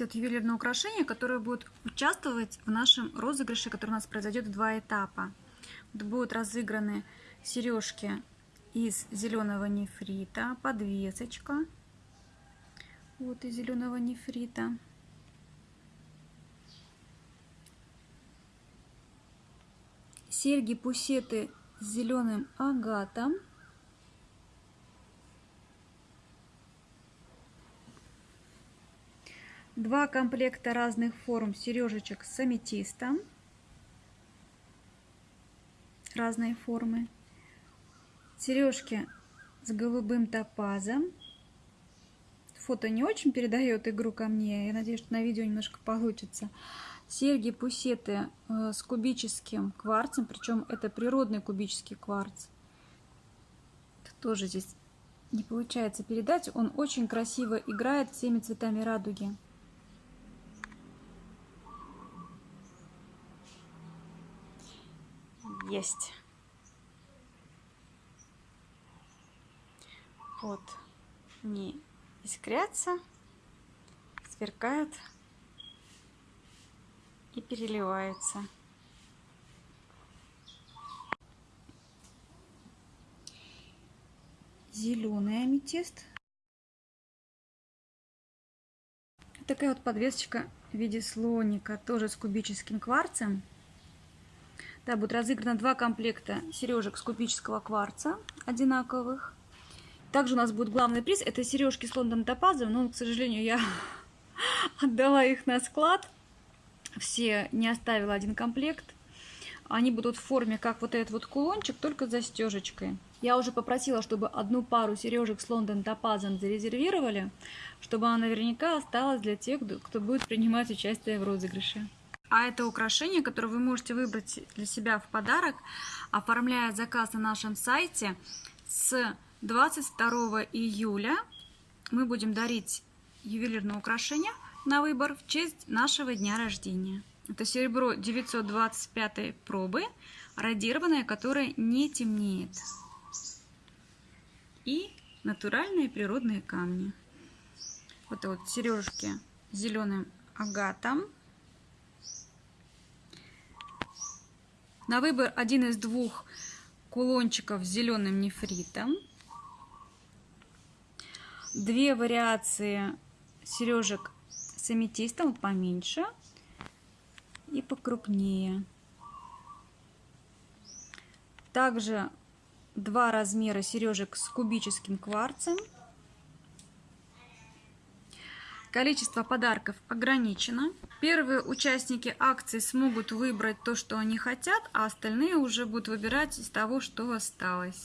вот ювелирное украшение, которое будет участвовать в нашем розыгрыше, который у нас произойдет в два этапа. Будут разыграны сережки из зеленого нефрита, подвесочка вот из зеленого нефрита. Серьги-пусеты с зеленым агатом. Два комплекта разных форм сережечек с аметистом. Разные формы. Сережки с голубым топазом. Фото не очень передает игру ко мне. Я надеюсь, что на видео немножко получится. Серьги, пусеты э, с кубическим кварцем. Причем это природный кубический кварц. Это тоже здесь не получается передать. Он очень красиво играет всеми цветами радуги. Есть. Вот. Не искрятся, сверкают и переливаются. Зеленый аметист. Такая вот подвесочка в виде слоника, тоже с кубическим кварцем. Да, будут разыграно два комплекта сережек с кубического кварца одинаковых. Также у нас будет главный приз. Это сережки с Лондон Топазом. Но, к сожалению, я отдала их на склад. Все не оставила один комплект. Они будут в форме, как вот этот вот кулончик, только с застежечкой. Я уже попросила, чтобы одну пару сережек с Лондон Топазом зарезервировали, чтобы она наверняка осталась для тех, кто будет принимать участие в розыгрыше. А это украшение, которое вы можете выбрать для себя в подарок, оформляя заказ на нашем сайте с 22 июля. Мы будем дарить ювелирное украшение на выбор в честь нашего дня рождения. Это серебро 925 пробы, радированное, которое не темнеет. И натуральные природные камни. Вот вот сережки с зеленым агатом. На выбор один из двух кулончиков с зеленым нефритом. Две вариации сережек с аметистом, поменьше и покрупнее. Также два размера сережек с кубическим кварцем. Количество подарков ограничено. Первые участники акции смогут выбрать то, что они хотят, а остальные уже будут выбирать из того, что осталось.